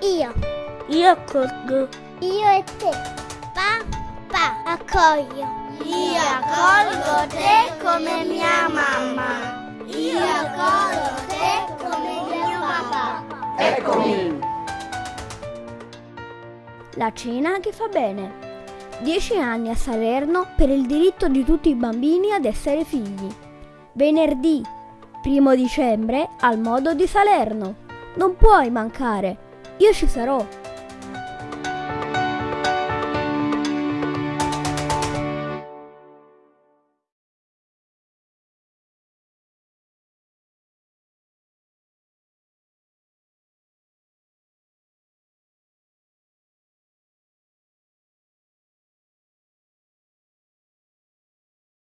Ti accolgo. Io e te. Papà, accoglio. Io accolgo te come mia mamma. Io accolgo te come mio papà. Eccomi! La cena che fa bene. 10 anni a Salerno per il diritto di tutti i bambini ad essere figli. Venerdì, primo dicembre, al modo di Salerno. Non puoi mancare. Io ci sarò.